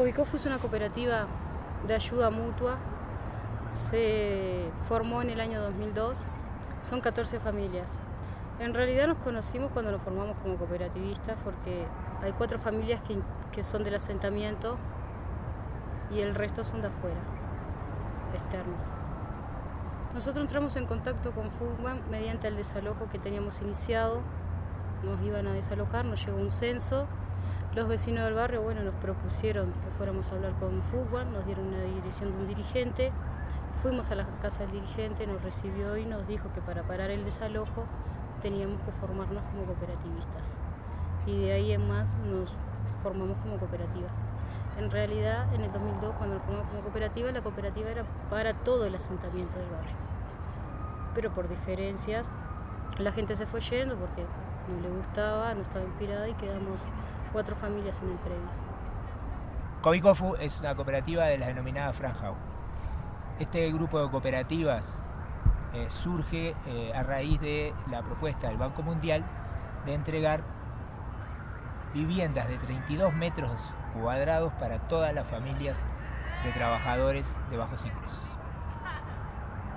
Covicofu es una cooperativa de ayuda mutua. Se formó en el año 2002. Son 14 familias. En realidad nos conocimos cuando nos formamos como cooperativistas porque hay cuatro familias que, que son del asentamiento y el resto son de afuera, externos. Nosotros entramos en contacto con Fugman mediante el desalojo que teníamos iniciado. Nos iban a desalojar, nos llegó un censo. Los vecinos del barrio, bueno, nos propusieron que fuéramos a hablar con Fugman, nos dieron una dirección de un dirigente. Fuimos a la casa del dirigente, nos recibió y nos dijo que para parar el desalojo teníamos que formarnos como cooperativistas. Y de ahí en más nos formamos como cooperativa. En realidad, en el 2002, cuando nos formamos como cooperativa, la cooperativa era para todo el asentamiento del barrio. Pero por diferencias, la gente se fue yendo porque no le gustaba, no estaba inspirada y quedamos cuatro familias en el predio. Covicofu es una cooperativa de la denominada Franja Este grupo de cooperativas eh, surge eh, a raíz de la propuesta del Banco Mundial de entregar viviendas de 32 metros cuadrados para todas las familias de trabajadores de bajos ingresos.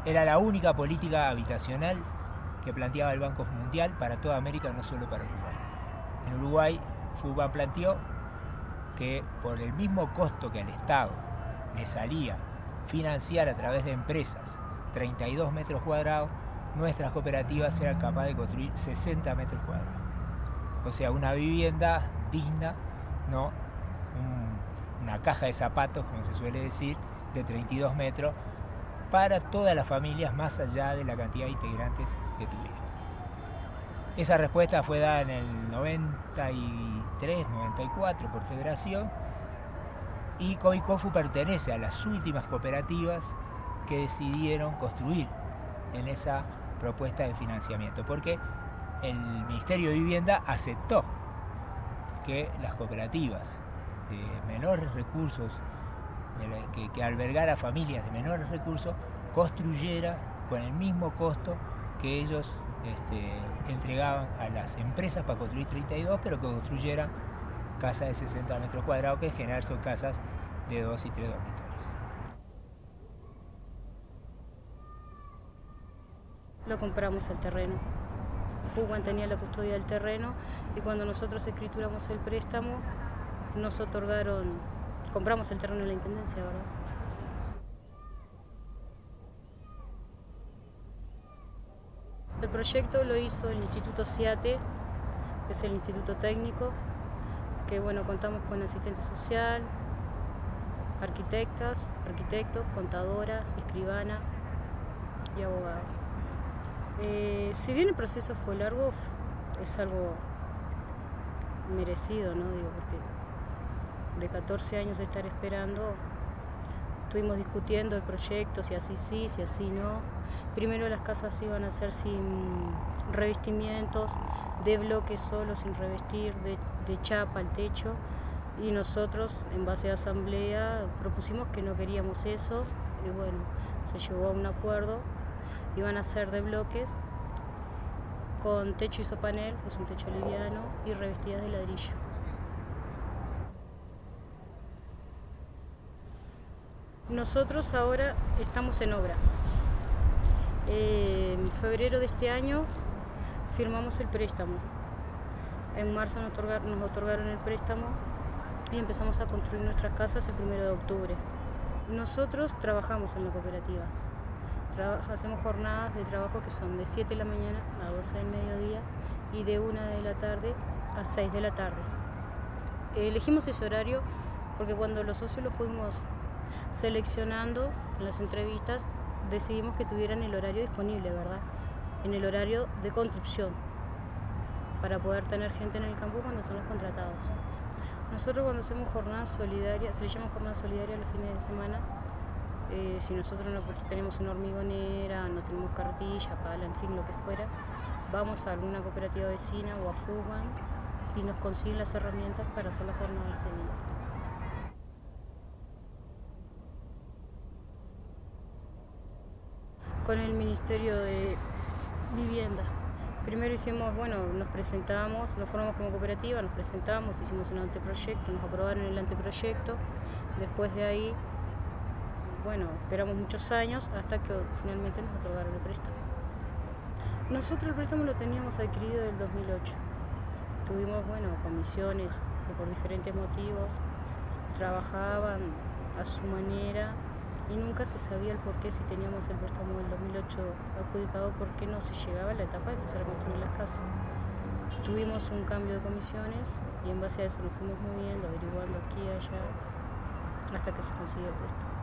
Era la única política habitacional que planteaba el Banco Mundial para toda América, no solo para Uruguay. En Uruguay, FUBA planteó que por el mismo costo que al Estado le salía financiar a través de empresas 32 metros cuadrados, nuestras cooperativas eran capaces de construir 60 metros cuadrados. O sea, una vivienda digna, no una caja de zapatos, como se suele decir, de 32 metros, para todas las familias más allá de la cantidad de integrantes que tuvieron. Esa respuesta fue dada en el 93, 94 por federación y Coicofu pertenece a las últimas cooperativas que decidieron construir en esa propuesta de financiamiento, porque el Ministerio de Vivienda aceptó que las cooperativas de menores recursos, que, albergara familias de menores recursos, construyera con el mismo costo que ellos este, entregaban a las empresas para construir 32, pero que construyeran casas de 60 metros cuadrados, que en general son casas de 2 y 3 dormitorios. Lo compramos el terreno. Fuguan tenía la custodia del terreno y cuando nosotros escrituramos el préstamo, nos otorgaron, compramos el terreno en la Intendencia, ¿verdad? El proyecto lo hizo el Instituto CIATE, que es el Instituto Técnico, que bueno, contamos con asistente social, arquitectas, arquitectos, contadora, escribana y abogado. Eh, si bien el proceso fue largo, es algo merecido, ¿no? Digo, porque de 14 años de estar esperando, estuvimos discutiendo el proyecto, si así sí, si así no. Primero las casas iban a ser sin revestimientos, de bloques solo, sin revestir, de, de chapa al techo. Y nosotros, en base a asamblea, propusimos que no queríamos eso. Y bueno, se llegó a un acuerdo. Iban a ser de bloques con techo isopanel, que es un techo liviano, y revestidas de ladrillo. Nosotros ahora estamos en obra. en febrero de este año firmamos el préstamo. En marzo nos otorgaron, el préstamo y empezamos a construir nuestras casas el primero de octubre. Nosotros trabajamos en la cooperativa. hacemos jornadas de trabajo que son de 7 de la mañana a 12 del mediodía y de 1 de la tarde a 6 de la tarde. Elegimos ese horario porque cuando los socios lo fuimos seleccionando en las entrevistas, decidimos que tuvieran el horario disponible, ¿verdad? En el horario de construcción, para poder tener gente en el campo cuando están los contratados. Nosotros cuando hacemos jornadas solidarias, se le llama jornada solidaria los fines de semana, eh, si nosotros no tenemos una hormigonera, no tenemos carretilla, pala, en fin, lo que fuera, vamos a alguna cooperativa vecina o a Fugan y nos consiguen las herramientas para hacer la jornada ese día. Con el Ministerio de Vivienda. Primero hicimos, bueno, nos presentamos, nos formamos como cooperativa, nos presentamos, hicimos un anteproyecto, nos aprobaron el anteproyecto Después de ahí, bueno, esperamos muchos años hasta que finalmente nos otorgaron el préstamo. Nosotros el préstamo lo teníamos adquirido en el 2008. Tuvimos, bueno, comisiones que por diferentes motivos trabajaban a su manera y nunca se sabía el por qué si teníamos el préstamo del 2008 adjudicado, por qué no se llegaba a la etapa de empezar a construir las casas. Tuvimos un cambio de comisiones y en base a eso nos fuimos moviendo, averiguando aquí y allá, hasta que se consiguió el préstamo.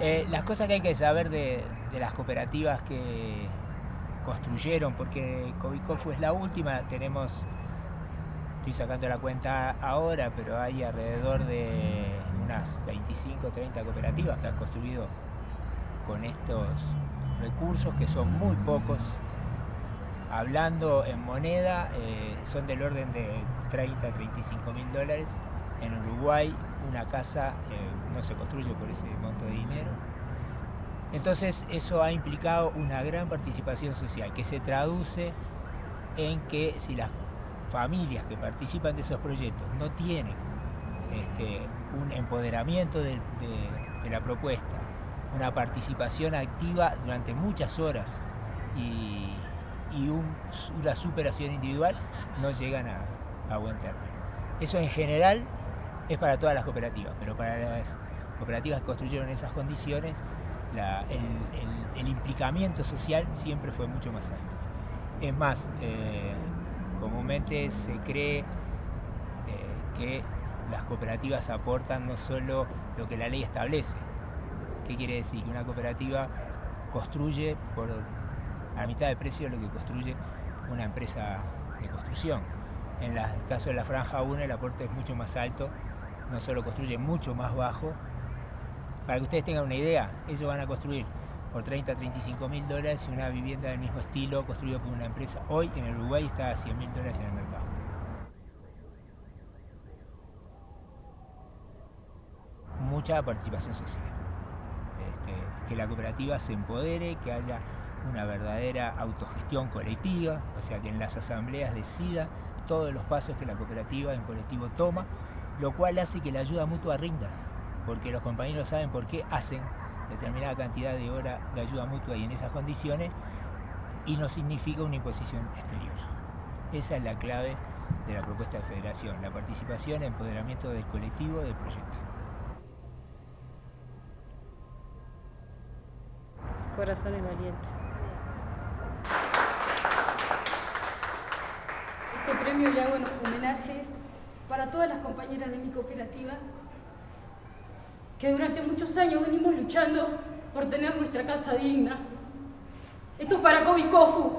Eh, las cosas que hay que saber de, de, las cooperativas que construyeron, porque Covicofu es la última, tenemos, estoy sacando la cuenta ahora, pero hay alrededor de unas 25 o 30 cooperativas que han construido con estos recursos, que son muy pocos. Hablando en moneda, eh, son del orden de 30 a 35 mil dólares. En Uruguay una casa eh, no se construye por ese monto de dinero. Entonces eso ha implicado una gran participación social que se traduce en que si las familias que participan de esos proyectos no tienen este, un empoderamiento de, la propuesta, una participación activa durante muchas horas y, una superación individual, no llegan a, buen término. Eso en general es para todas las cooperativas, pero para las cooperativas que construyeron esas condiciones, el, implicamiento social siempre fue mucho más alto. Es más, eh, comúnmente se cree eh, que las cooperativas aportan no solo lo que la ley establece. ¿Qué quiere decir? Que una cooperativa construye por a mitad de precio lo que construye una empresa de construcción. En el caso de la franja 1 el aporte es mucho más alto, no solo construye mucho más bajo. Para que ustedes tengan una idea, ellos van a construir por 30 a 35 mil dólares una vivienda del mismo estilo construida por una empresa. Hoy en el Uruguay está a 100 mil dólares en el mercado. Participación social. Este, que la cooperativa se empodere, que haya una verdadera autogestión colectiva, o sea, que en las asambleas decida todos los pasos que la cooperativa en colectivo toma, lo cual hace que la ayuda mutua rinda, porque los compañeros saben por qué hacen determinada cantidad de horas de ayuda mutua y en esas condiciones, y no significa una imposición exterior. Esa es la clave de la propuesta de federación, la participación, el empoderamiento del colectivo del proyecto. Corazones valientes. Este premio le hago en homenaje para todas las compañeras de mi cooperativa que durante muchos años venimos luchando por tener nuestra casa digna. Esto es para Kobe Kofu,